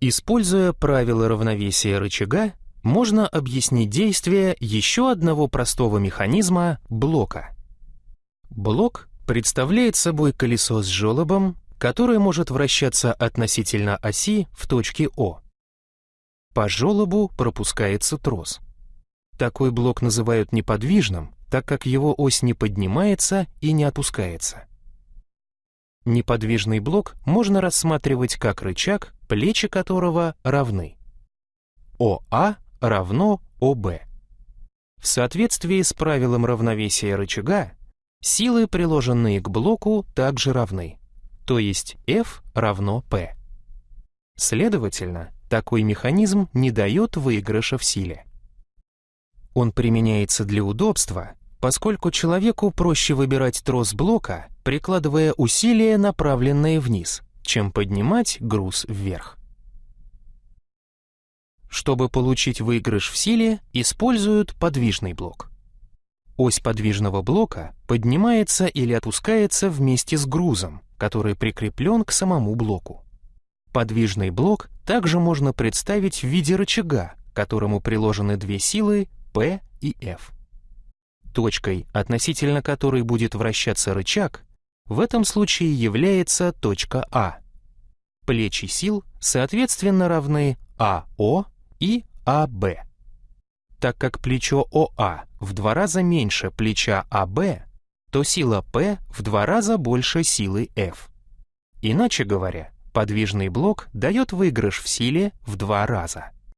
Используя правила равновесия рычага, можно объяснить действие еще одного простого механизма блока. Блок представляет собой колесо с желобом, которое может вращаться относительно оси в точке О. По желобу пропускается трос. Такой блок называют неподвижным, так как его ось не поднимается и не опускается. Неподвижный блок можно рассматривать как рычаг, плечи которого равны. ОА равно ОБ. В соответствии с правилом равновесия рычага, силы, приложенные к блоку, также равны, то есть F равно P. Следовательно, такой механизм не дает выигрыша в силе. Он применяется для удобства, поскольку человеку проще выбирать трос блока, прикладывая усилия, направленные вниз, чем поднимать груз вверх. Чтобы получить выигрыш в силе, используют подвижный блок. Ось подвижного блока поднимается или опускается вместе с грузом, который прикреплен к самому блоку. Подвижный блок также можно представить в виде рычага, к которому приложены две силы P и F. Точкой, относительно которой будет вращаться рычаг, в этом случае является точка А. Плечи сил соответственно равны АО и АБ. Так как плечо ОА в два раза меньше плеча АБ, то сила P в два раза больше силы F. Иначе говоря, подвижный блок дает выигрыш в силе в два раза.